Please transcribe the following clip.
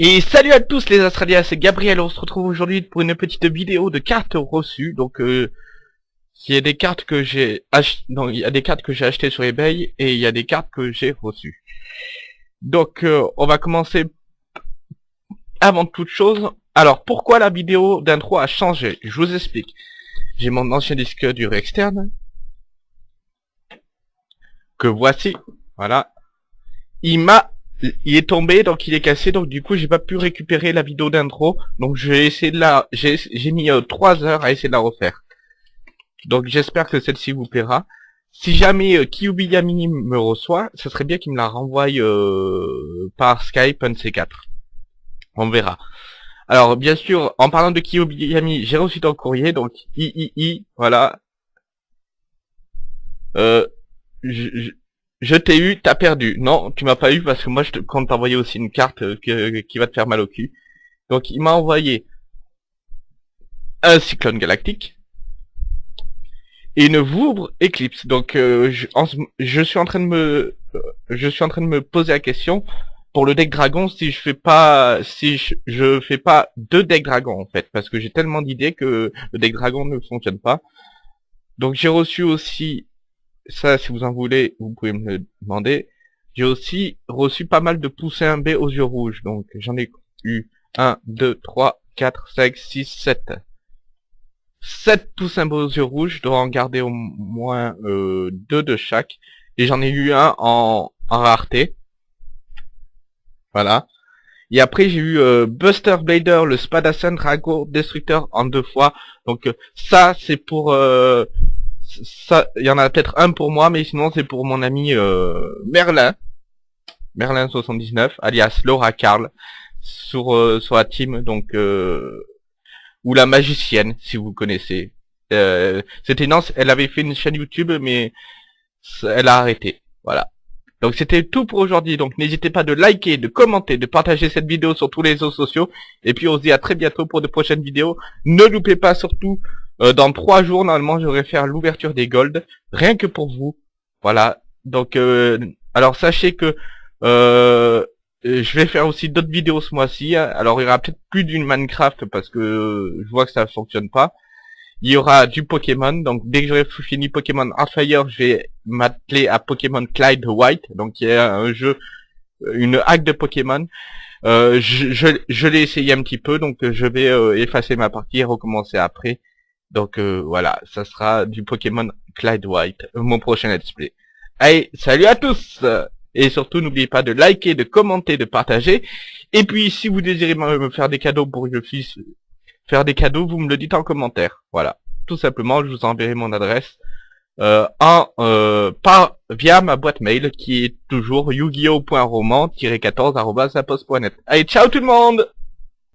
Et salut à tous les Australiens, c'est Gabriel, on se retrouve aujourd'hui pour une petite vidéo de cartes reçues, donc euh, il y a des cartes que j'ai il y a des cartes que j'ai achetées sur eBay et il y a des cartes que j'ai reçues. Donc euh, on va commencer avant toute chose. Alors pourquoi la vidéo d'intro a changé? Je vous explique. J'ai mon ancien disque dur externe que voici, voilà. Il m'a il est tombé donc il est cassé donc du coup j'ai pas pu récupérer la vidéo d'intro donc j'ai essayé de la j'ai j'ai mis euh, 3 heures à essayer de la refaire donc j'espère que celle-ci vous plaira. Si jamais euh, me reçoit ce serait bien qu'il me la renvoie euh, par Skype un de ces quatre. On verra. Alors bien sûr en parlant de Kyubiyami j'ai reçu ton courrier donc i i i voilà. Euh, je, je t'ai eu, t'as perdu. Non, tu m'as pas eu parce que moi je te compte t'envoyer aussi une carte euh, que- qui va te faire mal au cul. Donc il m'a envoyé un cyclone galactique et une Voubre Eclipse. Donc euh, je, suis en train de me euh, je suis en train de me poser la question pour le deck dragon si je fais pas si je, je fais pas deux decks dragon en fait parce que j'ai tellement d'idées que le deck dragon ne fonctionne pas. Donc j'ai reçu aussi ça, si vous en voulez, vous pouvez me le demander. J'ai aussi reçu pas mal de poussins B aux yeux rouges. Donc, j'en ai eu 1, 2, 3, 4, 5, 6, 7. 7 poussins aux yeux rouges. Je dois en garder au moins euh, 2 de chaque. Et j'en ai eu un en, en rareté. Voilà. Et après, j'ai eu euh, Buster Blader, le Spadassin Drago Destructeur en deux fois. Donc, euh, ça, c'est pour... euh, ça, il y en a peut-être un pour moi, mais sinon c'est pour mon ami euh, Merlin, Merlin79, alias Laura Carl, sur euh, sur la team, donc ou la magicienne, si vous connaissez. Euh, c'était une anci- elle avait fait une chaîne YouTube, mais elle a arrêté. Voilà. Donc c'était tout pour aujourd'hui. Donc n'hésitez pas de liker, de commenter, de partager cette vidéo sur tous les réseaux sociaux. Et puis on se dit à très bientôt pour de prochaines vidéos. Ne loupez pas surtout euh, dans trois jours, normalement, je vais faire l'ouverture des golds, rien que pour vous. Voilà. Donc, euh, alors sachez que euh, je vais faire aussi d'autres vidéos ce mois-ci. Alors, il y aura peut-être plus d'une Minecraft parce que je vois que ça fonctionne pas. Il y aura du Pokémon. Donc, dès que j'aurai fini Pokémon Fire, je vais m'atteler à Pokémon Clyde White. Donc, il y a un jeu, une hack de Pokémon. Euh, je je, je l'ai essayé un petit peu, donc euh, je vais euh, effacer ma partie et recommencer après. Donc euh, voilà, ça sera du Pokémon Clyde White, euh, mon prochain let's play. Allez, salut à tous Et surtout, n'oubliez pas de liker, de commenter, de partager. Et puis, si vous désirez me faire des cadeaux pour que je puisse faire des cadeaux, vous me le dites en commentaire. Voilà, tout simplement, je vous enverrai mon adresse euh, en euh, par via ma boîte mail qui est toujours yu-gi-oh.roman-14@zapost.net. Allez, ciao tout le monde